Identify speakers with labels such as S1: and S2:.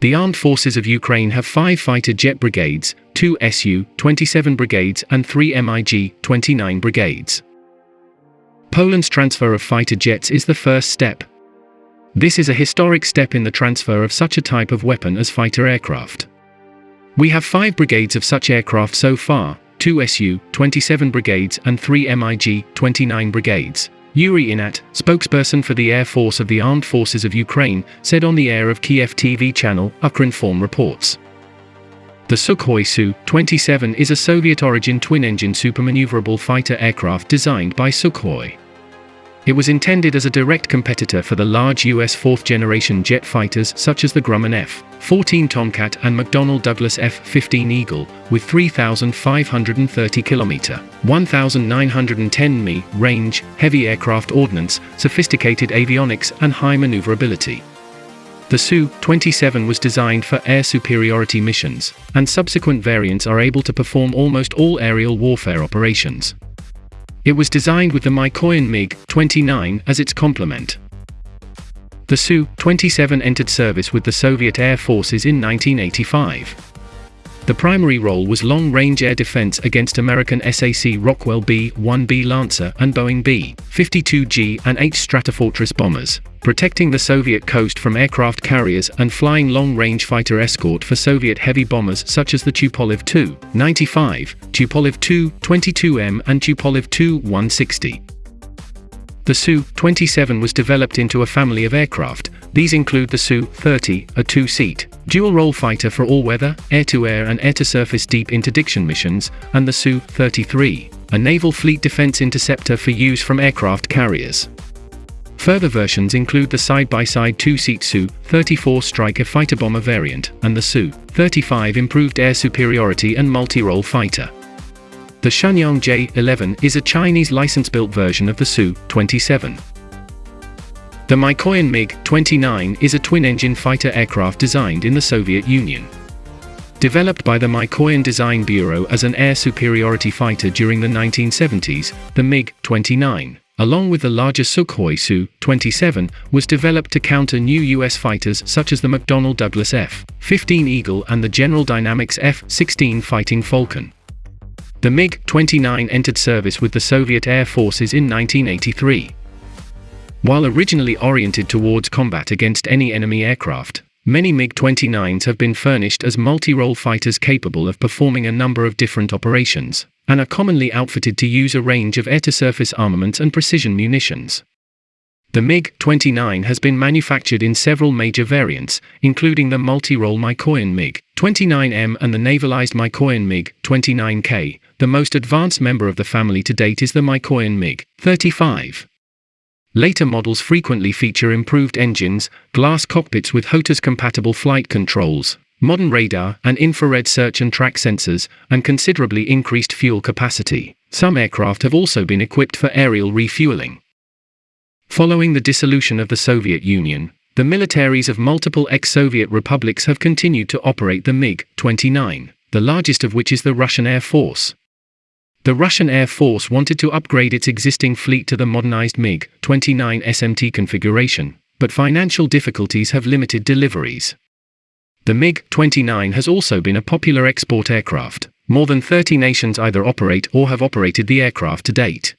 S1: The armed forces of Ukraine have five fighter jet brigades, two Su-27 brigades and three MiG-29 brigades. Poland's transfer of fighter jets is the first step. This is a historic step in the transfer of such a type of weapon as fighter aircraft. We have five brigades of such aircraft so far, two Su-27 brigades and three MiG-29 brigades. Yuri Ihnat, spokesperson for the Air Force of the Armed Forces of Ukraine, said on the air of Kiev TV channel Ukrinform reports. The Sukhoi Su-27 is a Soviet-origin twin-engine supermaneuverable fighter aircraft designed by Sukhoi. It was intended as a direct competitor for the large US fourth-generation jet fighters such as the Grumman F-14 Tomcat and McDonnell Douglas F-15 Eagle, with 3,530 km, 1,910 mi range, heavy aircraft ordnance, sophisticated avionics and high maneuverability. The Su-27 was designed for air superiority missions, and subsequent variants are able to perform almost all aerial warfare operations. It was designed with the Mikoyan MiG-29 as its complement. The Su-27 entered service with the Soviet Air Forces in 1985. The primary role was long-range air defense against American SAC Rockwell B-1B Lancer and Boeing B-52G and H Stratofortress bombers, protecting the Soviet coast from aircraft carriers and flying long-range fighter escort for Soviet heavy bombers such as the Tupolev Tu-95, Tupolev Tu-22M and Tupolev Tu-160. The Su-27 was developed into a family of aircraft, these include the Su-30, a two-seat, dual-role fighter for all-weather, air-to-air and air-to-surface deep interdiction missions, and the Su-33, a naval fleet defense interceptor for use from aircraft carriers. Further versions include the side-by-side two-seat Su-34 Striker fighter bomber variant, and the Su-35 improved air superiority and multi-role fighter. The Shenyang J-11 is a Chinese license-built version of the Su-27. The Mikoyan MiG-29 is a twin-engine fighter aircraft designed in the Soviet Union. Developed by the Mikoyan Design Bureau as an air superiority fighter during the 1970s, the MiG-29, along with the larger Sukhoi Su-27, was developed to counter new U.S. fighters such as the McDonnell Douglas F-15 Eagle and the General Dynamics F-16 Fighting Falcon. The MiG-29 entered service with the Soviet Air Forces in 1983. While originally oriented towards combat against any enemy aircraft, many MiG-29s have been furnished as multi-role fighters capable of performing a number of different operations, and are commonly outfitted to use a range of air-to-surface armaments and precision munitions. The MiG-29 has been manufactured in several major variants, including the multi-role Mikoyan MiG-29M and the navalized Mikoyan MiG-29K. The most advanced member of the family to date is the Mikoyan MiG-35. Later models frequently feature improved engines, glass cockpits with HOTAS-compatible flight controls, modern radar and infrared search and track sensors, and considerably increased fuel capacity. Some aircraft have also been equipped for aerial refueling. Following the dissolution of the Soviet Union, the militaries of multiple ex-Soviet republics have continued to operate the MiG-29, the largest of which is the Russian Air Force. The Russian Air Force wanted to upgrade its existing fleet to the modernized MiG-29 SMT configuration, but financial difficulties have limited deliveries. The MiG-29 has also been a popular export aircraft. More than 30 nations either operate or have operated the aircraft to date.